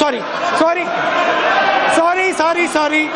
sorry, sorry, sorry, sorry, sorry.